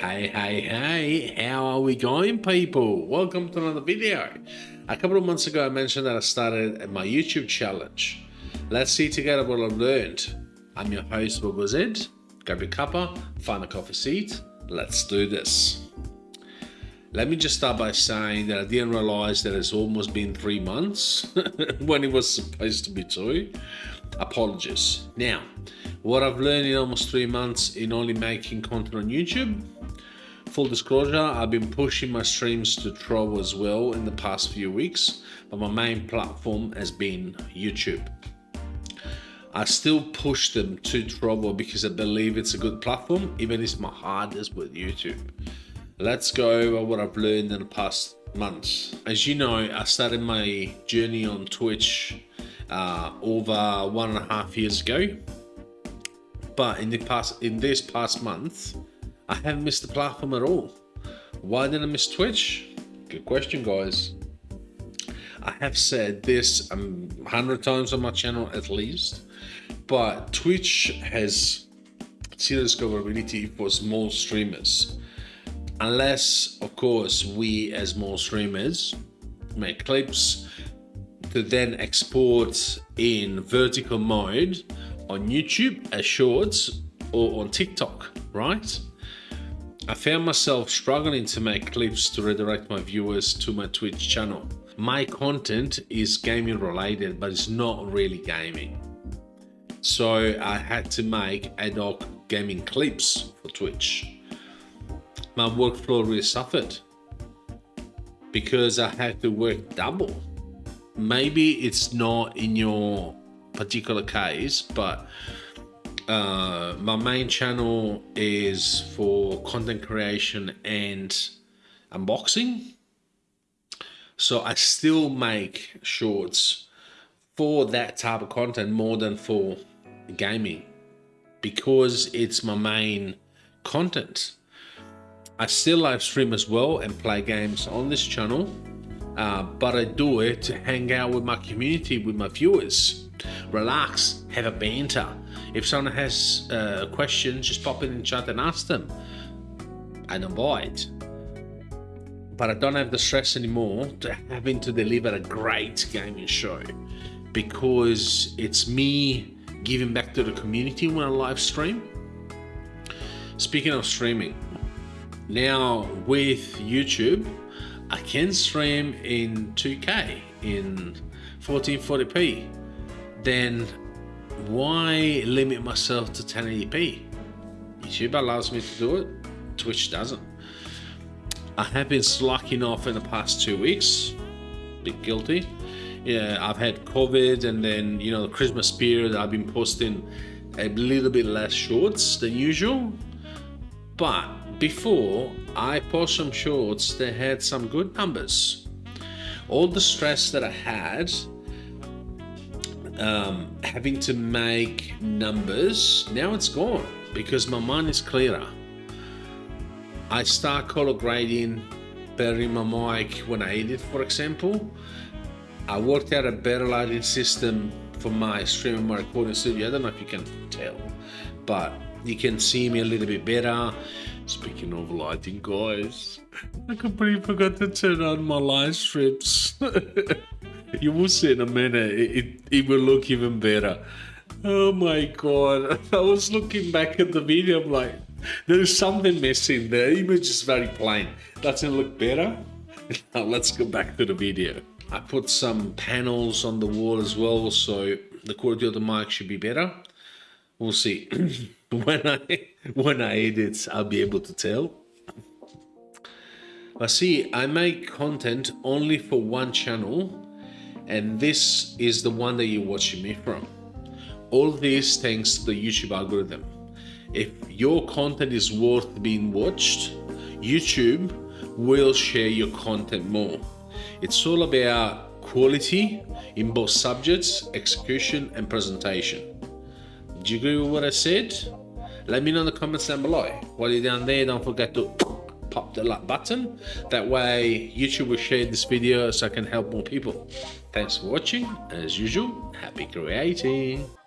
Hey, hey, hey, how are we going, people? Welcome to another video. A couple of months ago, I mentioned that I started my YouTube challenge. Let's see together what I've learned. I'm your host, Bobo Zed. Grab your cuppa, find a coffee seat. Let's do this. Let me just start by saying that I didn't realize that it's almost been three months when it was supposed to be two. Apologies. Now, what I've learned in almost three months in only making content on YouTube. Full disclosure, I've been pushing my streams to Trovo as well in the past few weeks, but my main platform has been YouTube. I still push them to Trovo because I believe it's a good platform, even if my heart is with YouTube. Let's go over what I've learned in the past months. As you know, I started my journey on Twitch uh, over one and a half years ago but in the past in this past month I haven't missed the platform at all. Why did I miss Twitch? Good question guys. I have said this a um, hundred times on my channel at least but Twitch has zero discoverability for small streamers. Unless of course we as small streamers make clips to then export in vertical mode on YouTube as shorts or on TikTok, right? I found myself struggling to make clips to redirect my viewers to my Twitch channel. My content is gaming related, but it's not really gaming. So I had to make ad hoc gaming clips for Twitch. My workflow really suffered because I had to work double. Maybe it's not in your particular case, but uh, my main channel is for content creation and unboxing. So I still make shorts for that type of content more than for gaming because it's my main content. I still live stream as well and play games on this channel, uh, but I do it to hang out with my community, with my viewers relax, have a banter. If someone has uh, a question, just pop in the chat and ask them. I don't. But I don't have the stress anymore to having to deliver a great gaming show because it's me giving back to the community when I live stream. Speaking of streaming, now with YouTube, I can stream in 2K in 1440p then why limit myself to 1080p? YouTube allows me to do it, Twitch doesn't. I have been slacking off in the past two weeks, bit guilty. Yeah, I've had COVID and then, you know, the Christmas period, I've been posting a little bit less shorts than usual. But before I post some shorts, they had some good numbers. All the stress that I had um, having to make numbers, now it's gone because my mind is clearer. I start color grading better in my mic when I edit, for example. I worked out a better lighting system for my stream and my recording studio. I don't know if you can tell, but you can see me a little bit better. Speaking of lighting, guys, I completely forgot to turn on my live strips. you will see in a minute, it, it will look even better. Oh my god, I was looking back at the video, I'm like, there's something missing, the image is very plain. Doesn't look better? Now let's go back to the video. I put some panels on the wall as well, so the quality of the mic should be better. We'll see. when I when I edit, I'll be able to tell. But see, I make content only for one channel and this is the one that you're watching me from. All this thanks to the YouTube algorithm. If your content is worth being watched, YouTube will share your content more. It's all about quality in both subjects, execution and presentation. Do you agree with what I said? Let me know in the comments down below. While you're down there, don't forget to pop the like button. That way YouTube will share this video so I can help more people. Thanks for watching. As usual, happy creating.